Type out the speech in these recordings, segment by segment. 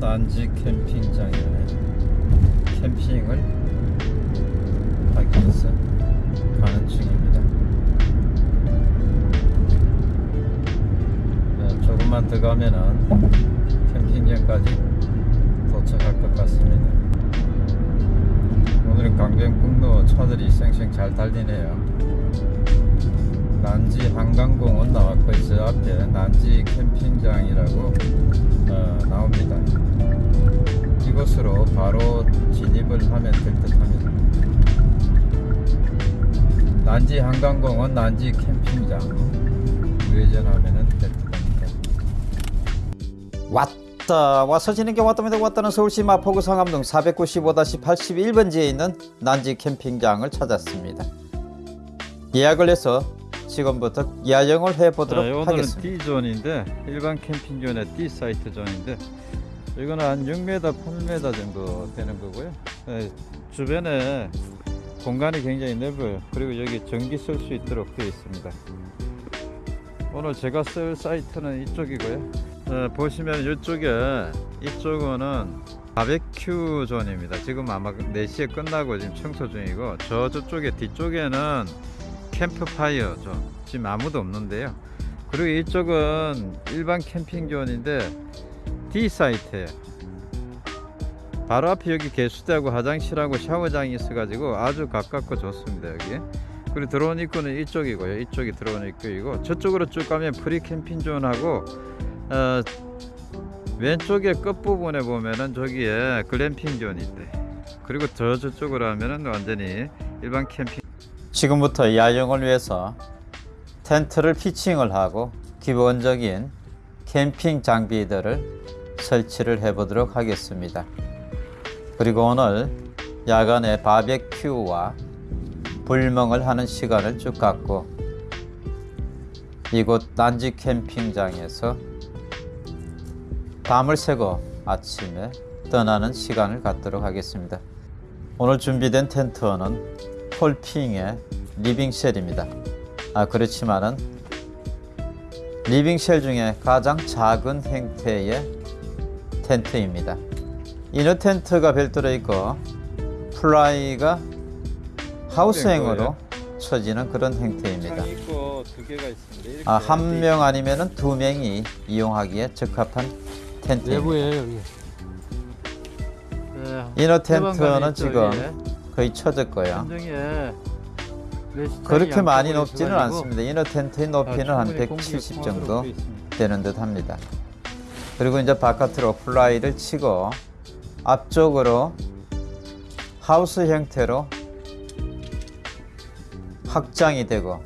난지 캠핑장에 캠핑을 하기 위해서 가는 중입니다. 네, 조금만 더 가면은 캠핑장까지 도착할 것 같습니다. 오늘은 강변북로 차들이 쌩쌩 잘 달리네요. 난지 한강공원 나왔고 저 앞에 난지 캠핑장이라고 한강공원 난지 캠핑장 우회전하면 될 듯합니다. 왔다 와서 지는 게 왔답니다. 왔다는 서울시 마포구 상암동 495-81번지에 있는 난지 캠핑장을 찾았습니다. 예약을 해서 지금부터 야영을 해보도록 자, 오늘은 하겠습니다. D존인데 일반 캠핑존의 D 사이트 존인데 이거는 한 6m, 8m 정도 되는 거고요. 네, 주변에 공간이 굉장히 넓어요. 그리고 여기 전기 쓸 수 있도록 되어 있습니다. 오늘 제가 쓸 사이트는 이쪽이고요. 어, 보시면 이쪽에 이쪽은 바베큐 존입니다. 지금 아마 4시에 끝나고 지금 청소 중이고 저 저쪽에 뒤쪽에는 캠프파이어 존 지금 아무도 없는데요 그리고 이쪽은 일반 캠핑존인데 D 사이트에요 바로 앞에 여기 개수대하고 화장실하고 샤워장이 있어 가지고 아주 가깝고 좋습니다 여기. 그리고 들어온 입구는 이쪽이고요. 이쪽이 들어온 입구이고 저쪽으로 쭉 가면 프리 캠핑존하고 어, 왼쪽에 끝부분에 보면은 저기에 글램핑 존이 있대. 그리고 저 저쪽으로 하면은 완전히 일반 캠핑. 지금부터 야영을 위해서 텐트를 피칭을 하고 기본적인 캠핑 장비들을 설치를 해 보도록 하겠습니다. 그리고 오늘 야간에 바베큐와 불멍을 하는 시간을 쭉 갖고 이곳 난지 캠핑장에서 밤을 새고 아침에 떠나는 시간을 갖도록 하겠습니다. 오늘 준비된 텐트는 폴핑의 living shell입니다. 아 그렇지만은 living shell 중에 가장 작은 형태의 텐트입니다. inner 텐트가 별도로 있고 플라이가 하우스형으로 쳐지는 그런 형태입니다. 아, 한 명 아니면은 두 명이 이용하기에 적합한 텐트입니다. 내부에 여기. 네, inner 해방감이 텐트는 지금. 거의 쳐졌고요. 그렇게 많이 높지는 않습니다. inner 텐트의 아, 높이는 한 충분히 공기가 170 통하도록 정도. 되는 듯 합니다. 그리고 이제 바깥으로 플라이를 치고 앞쪽으로 하우스 형태로 확장이 되고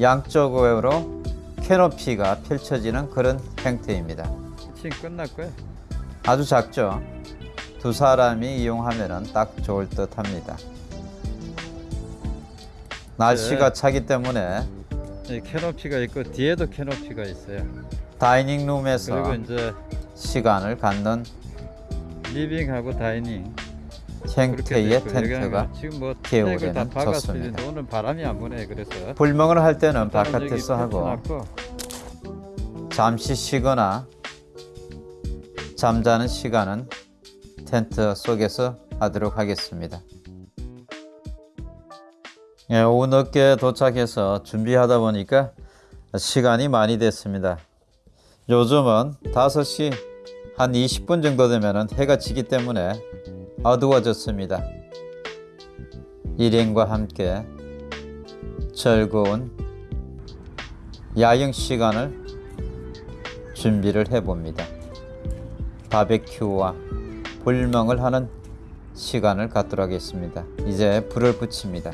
양쪽으로 캐노피가 펼쳐지는 그런 형태입니다. 지금 끝났고요. 아주 작죠? 두 사람이 이용하면 딱 좋을 듯 합니다. 날씨가 차기 때문에 이 캐노피가 있고 뒤에도 캐노피가 있어요. 다이닝 룸에서 시간을 갖는 리빙하고 다이닝 있고, 텐트가 여기는 지금 뭐 겨울에는 좋습니다. 오늘 바람이 안 부네 그래서 불멍을 할 때는 바깥에서 하고 잠시 쉬거나 잠자는 시간은 텐트 속에서 하도록 하겠습니다. 예, 오후 늦게 도착해서 준비하다 보니까 시간이 많이 됐습니다. 요즘은 5시 한 20분 정도 되면 해가 지기 때문에 어두워졌습니다. 일행과 함께 즐거운 야영 시간을 준비를 해봅니다. 바베큐와 불멍을 하는 시간을 갖도록 하겠습니다. 이제 불을 붙입니다.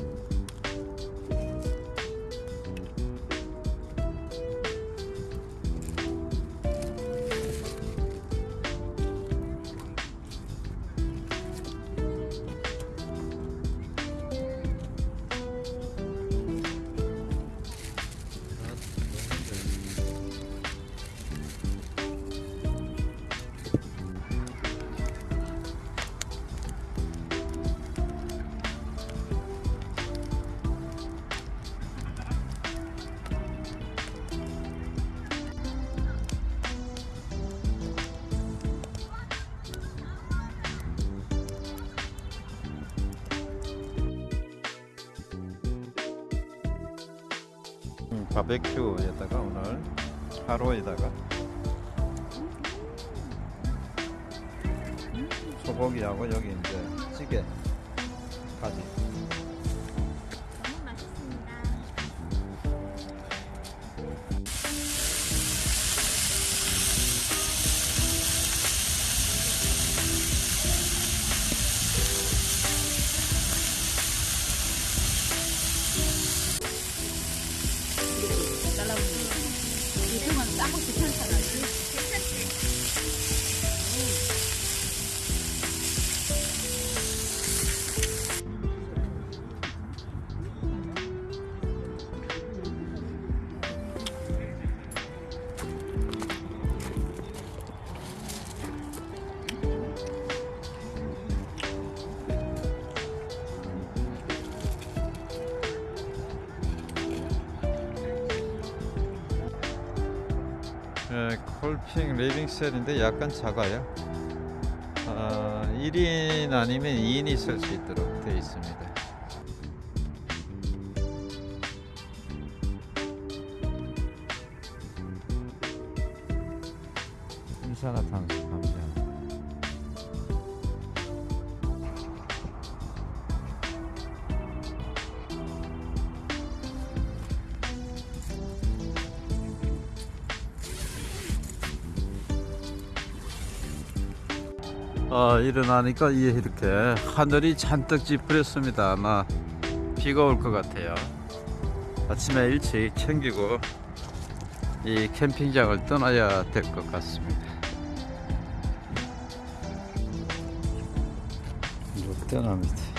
바베큐에다가 오늘 하루에다가 소고기하고 여기 이제 찌개 가지 예, 콜핑 리빙셀인데 약간 작아요. 아, 1인 아니면 2인이 쓸 수 있도록 되어 있습니다. 인산화탄소 감량. 아, 일어나니까 이- 이렇게 하늘이 잔뜩 찌푸렸습니다. 아마 비가 올 것 같아요. 아침에 일찍 챙기고 이 캠핑장을 떠나야 될 것 같습니다. 이제 떠납니다.